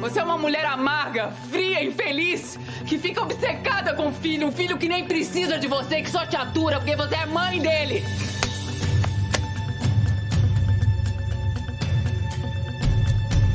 Você é uma mulher amarga, fria, infeliz, que fica obcecada com o filho, um filho que nem precisa de você, que só te atura porque você é mãe dele.